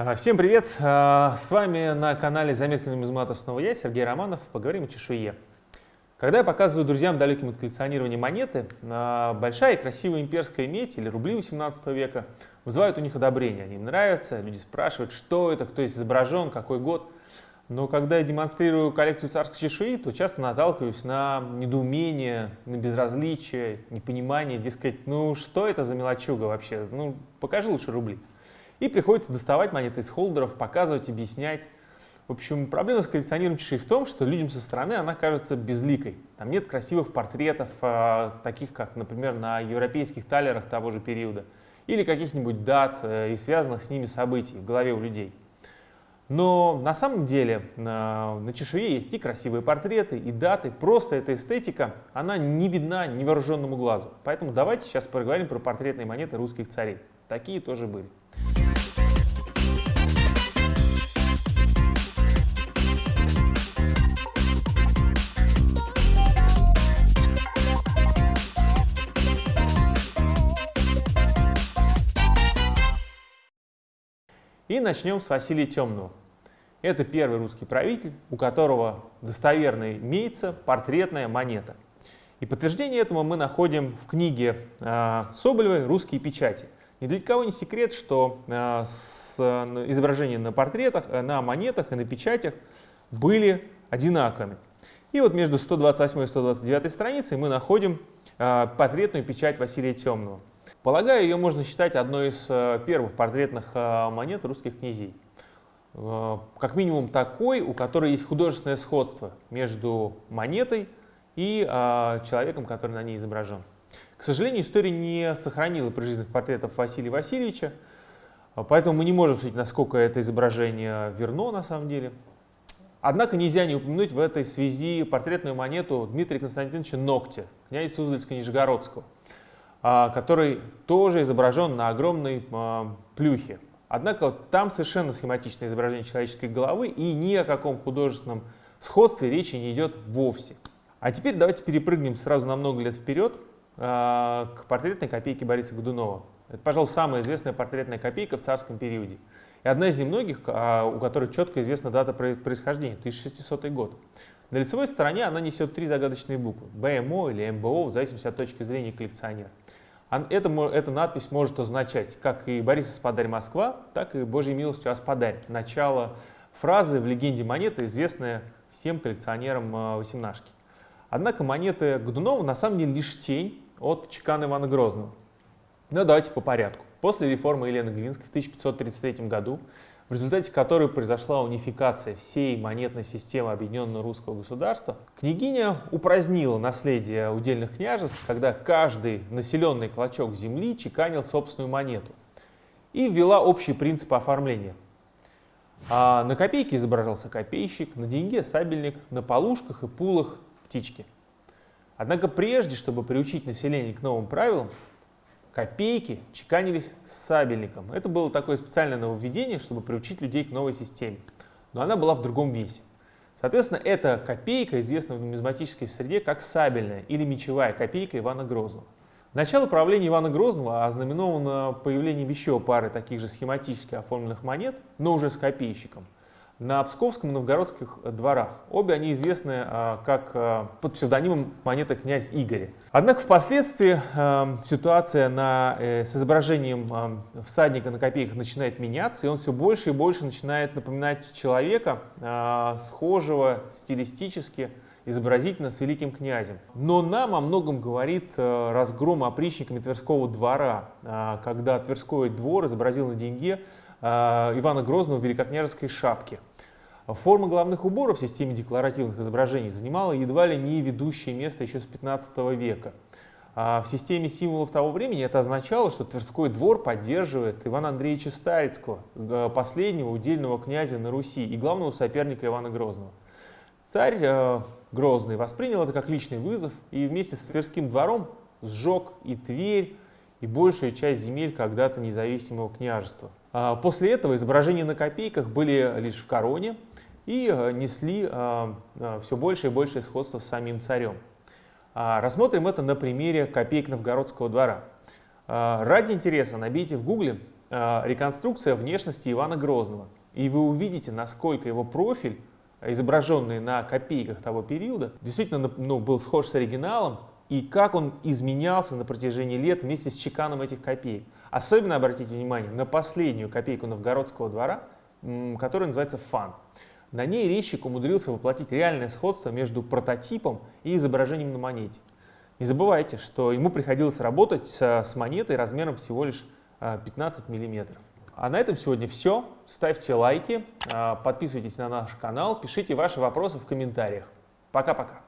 А, всем привет! А, с вами на канале Заметки нумизмата снова я, Сергей Романов. Поговорим о чешуе. Когда я показываю друзьям далеким от коллекционирования монеты, а, большая и красивая имперская медь или рубли 18 века вызывают у них одобрение. Они им нравятся, люди спрашивают, что это, кто здесь изображен, какой год. Но когда я демонстрирую коллекцию царской чешуи, то часто наталкиваюсь на недоумение, на безразличие, непонимание, дескать, ну что это за мелочуга вообще, ну покажи лучше рубли. И приходится доставать монеты из холдеров, показывать, объяснять. В общем, проблема с коллекционированием чашей в том, что людям со стороны она кажется безликой. Там нет красивых портретов, э, таких как, например, на европейских талерах того же периода, или каких-нибудь дат э, и связанных с ними событий в голове у людей. Но на самом деле на чешуе есть и красивые портреты, и даты. Просто эта эстетика, она не видна невооруженному глазу. Поэтому давайте сейчас поговорим про портретные монеты русских царей. Такие тоже были. И начнем с Василия Темного. Это первый русский правитель, у которого достоверно имеется портретная монета. И подтверждение этому мы находим в книге э, Соболевой «Русские печати». Ни для кого не секрет, что с, изображения на портретах, э, на монетах и на печатях были одинаковыми. И вот между 128 и 129 страницей мы находим портретную печать Василия Темного. Полагаю, ее можно считать одной из э, первых портретных э, монет русских князей. Э, как минимум такой, у которой есть художественное сходство между монетой и человеком, который на ней изображен. К сожалению, история не сохранила прижизненных портретов Василия Васильевича, поэтому мы не можем судить, насколько это изображение верно на самом деле. Однако нельзя не упомянуть в этой связи портретную монету Дмитрия Константиновича Ногтя, князя Суздальско-Нижегородского. А, который тоже изображен на огромной а, плюхе. Однако там совершенно схематичное изображение человеческой головы и ни о каком художественном сходстве речи не идет вовсе. А теперь давайте перепрыгнем сразу на много лет вперед а, к портретной копейке Бориса Годунова. Это, пожалуй, самая известная портретная копейка в царском периоде. И одна из немногих, у которой четко известна дата происхождения, 1600 год. На лицевой стороне она несет три загадочные буквы – БМО или МБО, в зависимости от точки зрения коллекционера. Это, эта надпись может означать как и Борис Спадарь Москва, так и Божьей милостью Аспадарь. Начало фразы в легенде монеты, известная всем коллекционерам э, восемнашки. Однако монеты Годунова на самом деле лишь тень от чекана Ивана Грозного. Но давайте по порядку. После реформы Елены Глинской в 1533 году в результате которой произошла унификация всей монетной системы Объединенного Русского Государства, княгиня упразднила наследие удельных княжеств, когда каждый населенный клочок земли чеканил собственную монету и ввела общий принцип оформления. А на копейке изображался копейщик, на деньге сабельник, на полушках и пулах птички. Однако прежде, чтобы приучить население к новым правилам, копейки чеканились с сабельником. Это было такое специальное нововведение, чтобы приучить людей к новой системе. Но она была в другом весе. Соответственно, эта копейка известна в нумизматической среде как сабельная или мечевая копейка Ивана Грозного. Начало правления Ивана Грозного ознаменовано появлением еще пары таких же схематически оформленных монет, но уже с копейщиком – на Псковском и Новгородских дворах. Обе они известны а, как а, под псевдонимом монеты князь Игоря. Однако впоследствии а, ситуация на, э, с изображением всадника на копейках начинает меняться, и он все больше и больше начинает напоминать человека, схожего стилистически, изобразительно с великим князем. Но нам о многом говорит разгром опричниками Тверского двора, когда Тверской двор изобразил на деньге Ивана Грозного в великокняжеской шапке. Форма головных уборов в системе декларативных изображений занимала едва ли не ведущее место еще с 15 века. А в системе символов того времени это означало, что Тверской двор поддерживает Ивана Андреевича Старицкого, э, последнего удельного князя на Руси и главного соперника Ивана Грозного. Царь э, Грозный воспринял это как личный вызов и вместе с Тверским двором сжег и Тверь, и большую часть земель когда-то независимого княжества. А после этого изображения на копейках были лишь в короне и э, несли э, э, все больше и больше сходства с самим царем. А, рассмотрим это на примере копеек Новгородского двора. А, ради интереса набейте в гугле реконструкция внешности Ивана Грозного. И вы увидите, насколько его профиль, изображенный на копейках того периода, действительно ну, был схож с оригиналом, и как он изменялся на протяжении лет вместе с чеканом этих копеек. Особенно обратите внимание на последнюю копейку новгородского двора, которая называется «Фан». На ней резчик умудрился воплотить реальное сходство между прототипом и изображением на монете. Не забывайте, что ему приходилось работать с монетой размером всего лишь 15 а, миллиметров. А на этом сегодня все. Ставьте лайки, а, подписывайтесь на наш канал, пишите ваши вопросы в комментариях. Пока-пока.